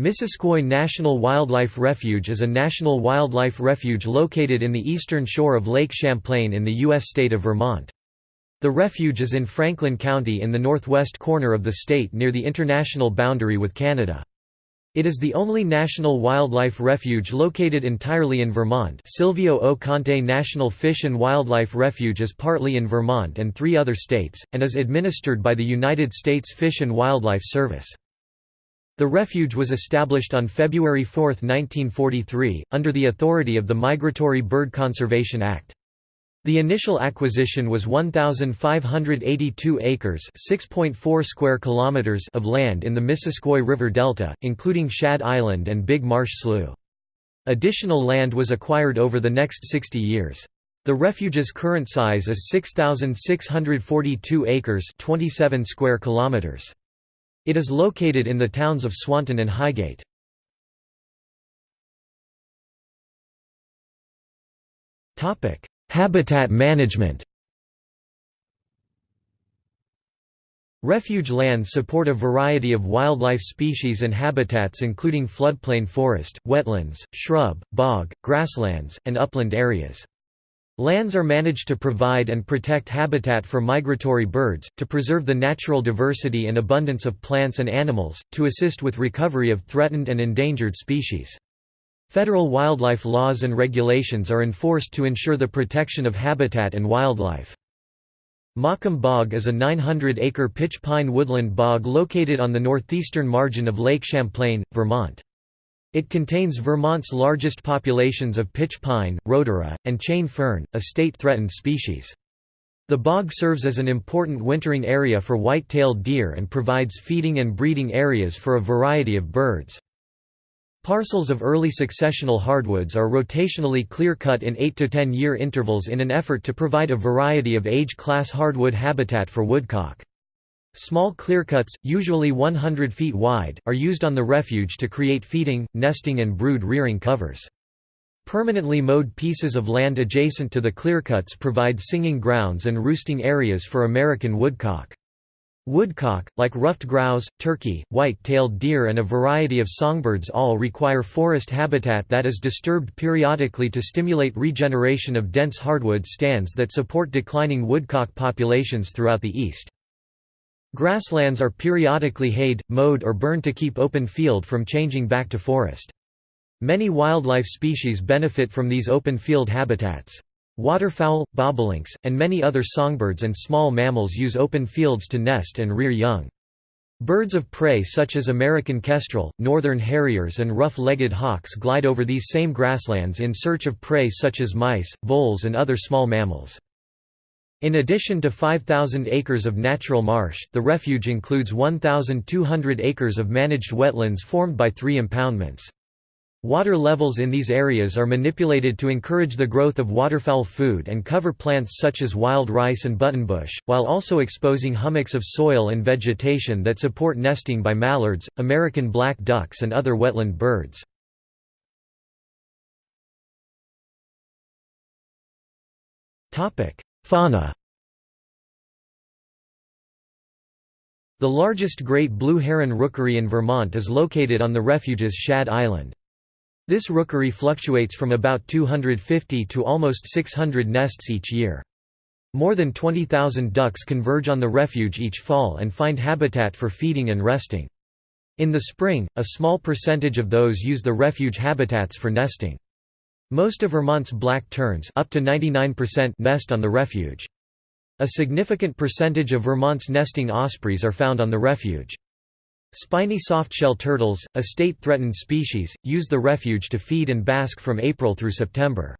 Missisquoi National Wildlife Refuge is a national wildlife refuge located in the eastern shore of Lake Champlain in the U.S. state of Vermont. The refuge is in Franklin County in the northwest corner of the state near the international boundary with Canada. It is the only national wildlife refuge located entirely in Vermont Silvio O. Conte National Fish and Wildlife Refuge is partly in Vermont and three other states, and is administered by the United States Fish and Wildlife Service. The refuge was established on February 4, 1943, under the authority of the Migratory Bird Conservation Act. The initial acquisition was 1582 acres, 6.4 square kilometers of land in the Missisquoi River Delta, including Shad Island and Big Marsh Slough. Additional land was acquired over the next 60 years. The refuge's current size is 6642 acres, 27 square kilometers. It is located in the towns of Swanton and Highgate. Habitat management Refuge lands support a variety of wildlife species and habitats including floodplain forest, wetlands, shrub, bog, grasslands, and upland areas. Lands are managed to provide and protect habitat for migratory birds, to preserve the natural diversity and abundance of plants and animals, to assist with recovery of threatened and endangered species. Federal wildlife laws and regulations are enforced to ensure the protection of habitat and wildlife. Maquam Bog is a 900-acre pitch pine woodland bog located on the northeastern margin of Lake Champlain, Vermont. It contains Vermont's largest populations of pitch pine, rhodora, and chain fern, a state-threatened species. The bog serves as an important wintering area for white-tailed deer and provides feeding and breeding areas for a variety of birds. Parcels of early successional hardwoods are rotationally clear-cut in 8 to 10 year intervals in an effort to provide a variety of age-class hardwood habitat for woodcock. Small clearcuts, usually 100 feet wide, are used on the refuge to create feeding, nesting and brood rearing covers. Permanently mowed pieces of land adjacent to the clearcuts provide singing grounds and roosting areas for American woodcock. Woodcock, like ruffed grouse, turkey, white-tailed deer and a variety of songbirds all require forest habitat that is disturbed periodically to stimulate regeneration of dense hardwood stands that support declining woodcock populations throughout the east. Grasslands are periodically hayed, mowed or burned to keep open field from changing back to forest. Many wildlife species benefit from these open field habitats. Waterfowl, bobolinks, and many other songbirds and small mammals use open fields to nest and rear young. Birds of prey such as American kestrel, northern harriers and rough-legged hawks glide over these same grasslands in search of prey such as mice, voles and other small mammals. In addition to 5,000 acres of natural marsh, the refuge includes 1,200 acres of managed wetlands formed by three impoundments. Water levels in these areas are manipulated to encourage the growth of waterfowl food and cover plants such as wild rice and buttonbush, while also exposing hummocks of soil and vegetation that support nesting by mallards, American black ducks and other wetland birds. Fauna The largest great blue heron rookery in Vermont is located on the refuge's Shad Island. This rookery fluctuates from about 250 to almost 600 nests each year. More than 20,000 ducks converge on the refuge each fall and find habitat for feeding and resting. In the spring, a small percentage of those use the refuge habitats for nesting. Most of Vermont's black terns up to 99% nest on the refuge. A significant percentage of Vermont's nesting ospreys are found on the refuge. Spiny softshell turtles, a state-threatened species, use the refuge to feed and bask from April through September.